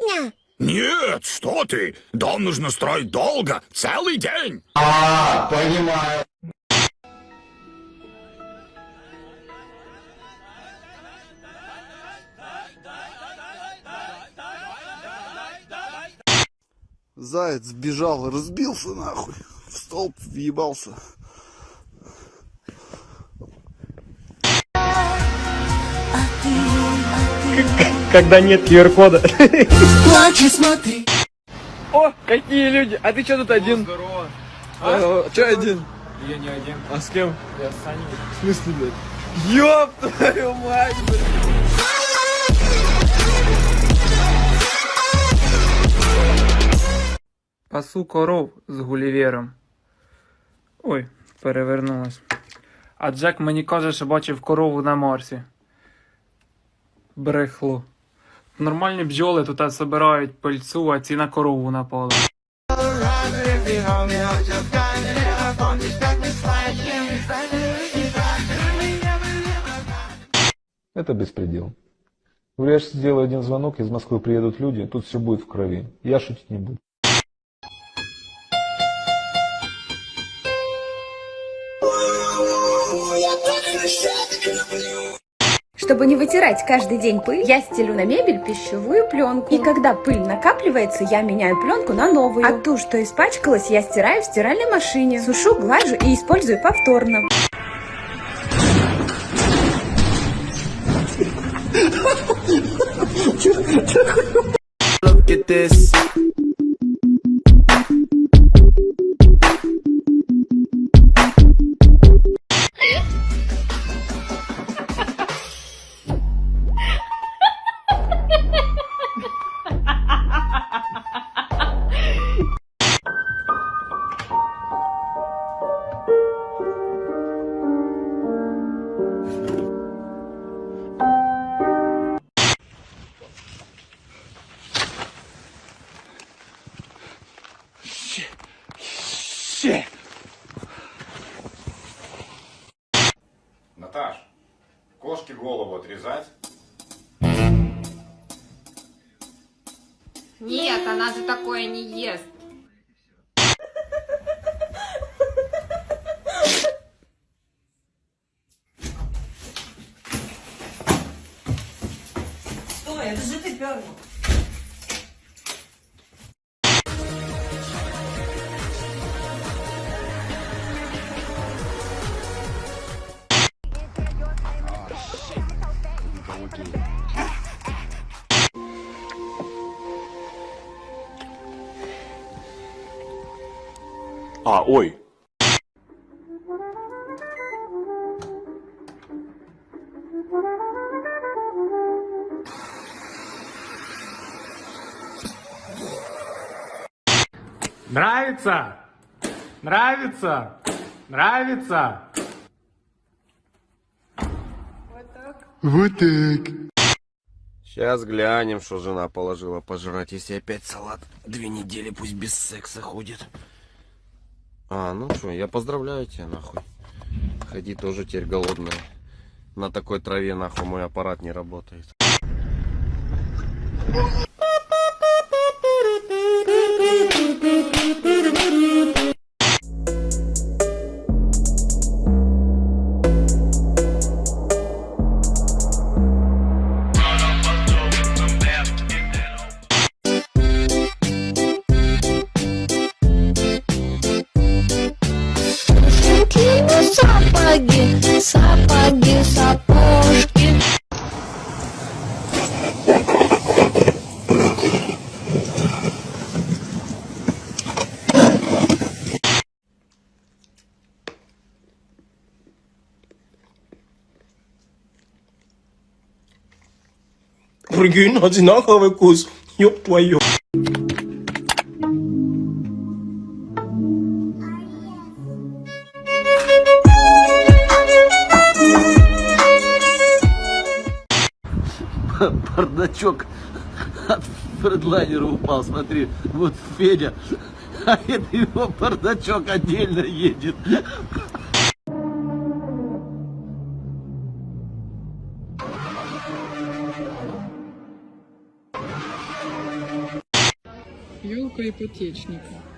меня? Нет, что ты? Дом нужно строить долго, целый день. А, понимаю. Заяц сбежал, разбился нахуй. В столб въебался Когда нет QR-кода. О, какие люди! А ты что тут один? Здорово. А, че один? Я не один. А с кем? Я с Саней. В смысле, блядь? Ёб твою мать, блядь! Пасу коров з гулівером. Ой, перевернулась. А Джек мені каже, що бачив корову на Марсі. Брехло. Нормальні бджоли тут збирають пильцу, а ці на корову напали. Это беспредел. Говорят, что сделаю один звонок, из Москвы приедут люди, тут все будет в крови. Я шутить не буду. Чтобы не вытирать каждый день пыль, я стелю на мебель пищевую пленку. И когда пыль накапливается, я меняю пленку на новую. А ту, что испачкалась, я стираю в стиральной машине. Сушу, глажу и использую повторно. Наташ, она же такое не ест. Стой, это же ты первый. А, ой. Нравится? Нравится? Нравится? Вот так. Сейчас глянем, что жена положила пожрать, если опять салат. Две недели пусть без секса ходит. А, ну что, я поздравляю тебя, нахуй. Ходи тоже теперь голодная. На такой траве, нахуй, мой аппарат не работает. Прикинь, одинаковый вкус. Ёб твою. Бардачок от фредлайнера упал, смотри, вот Федя, а это его бардачок отдельно едет. Елка ипотечника.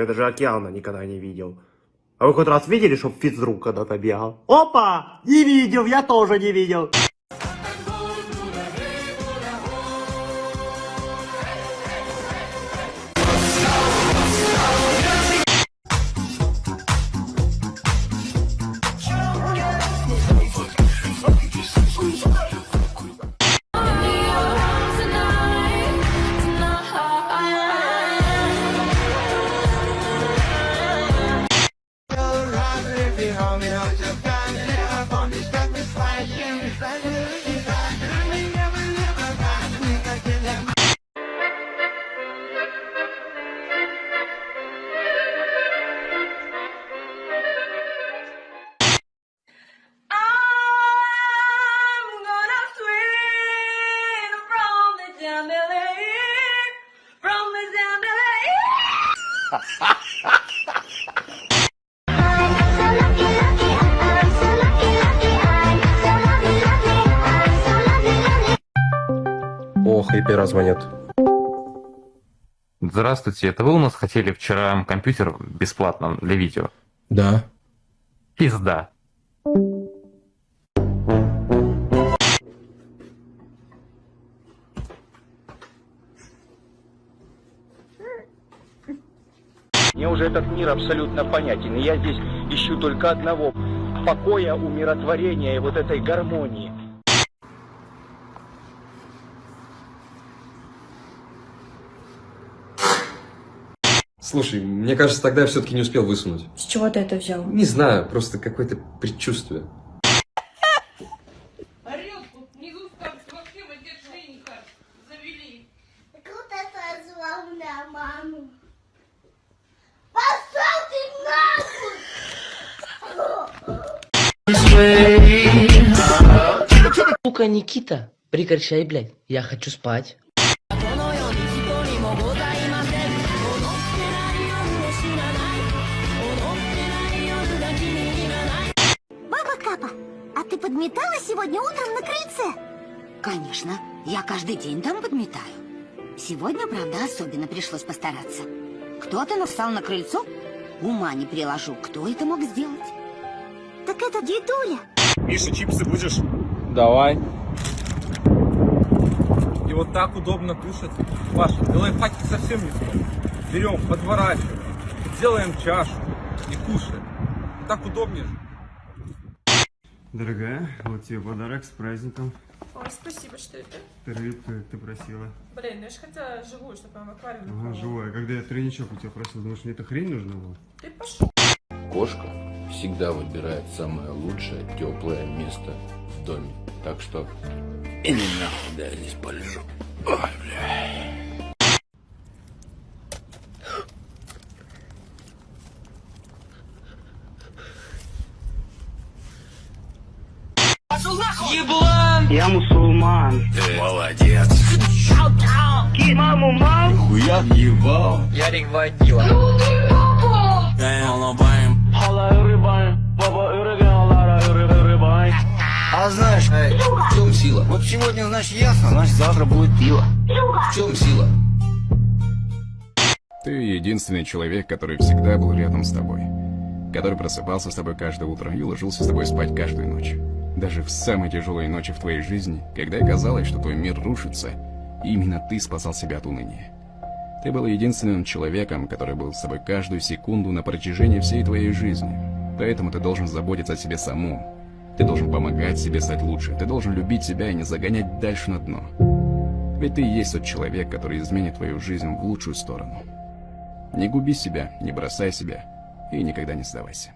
Я даже океана никогда не видел. А вы хоть раз видели, чтоб физрук когда-то бегал? Опа! Не видел, я тоже не видел. Ох, и пера звонят. Здравствуйте, это вы у нас хотели вчера компьютер бесплатно для видео? Да. Пизда. Мир абсолютно понятен, и я здесь ищу только одного – покоя, умиротворения и вот этой гармонии. Слушай, мне кажется, тогда я все-таки не успел высунуть. С чего ты это взял? Не знаю, просто какое-то предчувствие. Завели. Кто-то позвал на маму. Пошел ты нахуй! Сука, Никита, прекращай, блядь, я хочу спать. Баба Капа, а ты подметала сегодня утром на крыльце? Конечно, я каждый день там подметаю. Сегодня, правда, особенно пришлось постараться. Кто-то настал на крыльцо? Ума не приложу, кто это мог сделать? Так это дедуля. Миша, чипсы будешь? Давай. И вот так удобно кушать. Паша, лайфхаки совсем не стоит. Берем, подворачиваем, делаем чашу и кушаем. Так удобнее же. Дорогая, вот тебе подарок с праздником. Ой, спасибо, что это. Ты рыбку, как ты просила. Блин, ну я же хотела живую, чтобы она в аквариуме Ага, была. живая. Когда я тройничок у тебя просил, думаешь, мне эта хрень нужна была? Ты пошел. Кошка всегда выбирает самое лучшее, теплое место в доме. Так что... И не нахуй, да, я здесь полежу. Ой, бля. Я мусульман. Ты молодец. Маму, мам. Хуя ебал. Ярик водила. А знаешь, в чем сила? Вот сегодня, значит, ясно, значит, завтра будет пиво. В чем сила? Ты единственный человек, который всегда был рядом с тобой. Который просыпался с тобой каждое утро и ложился с тобой спать каждую ночь. Даже в самые тяжелые ночи в твоей жизни, когда казалось, что твой мир рушится, именно ты спасал себя от уныния. Ты был единственным человеком, который был с тобой каждую секунду на протяжении всей твоей жизни. Поэтому ты должен заботиться о себе самому. Ты должен помогать себе стать лучше. Ты должен любить себя и не загонять дальше на дно. Ведь ты и есть тот человек, который изменит твою жизнь в лучшую сторону. Не губи себя, не бросай себя и никогда не сдавайся.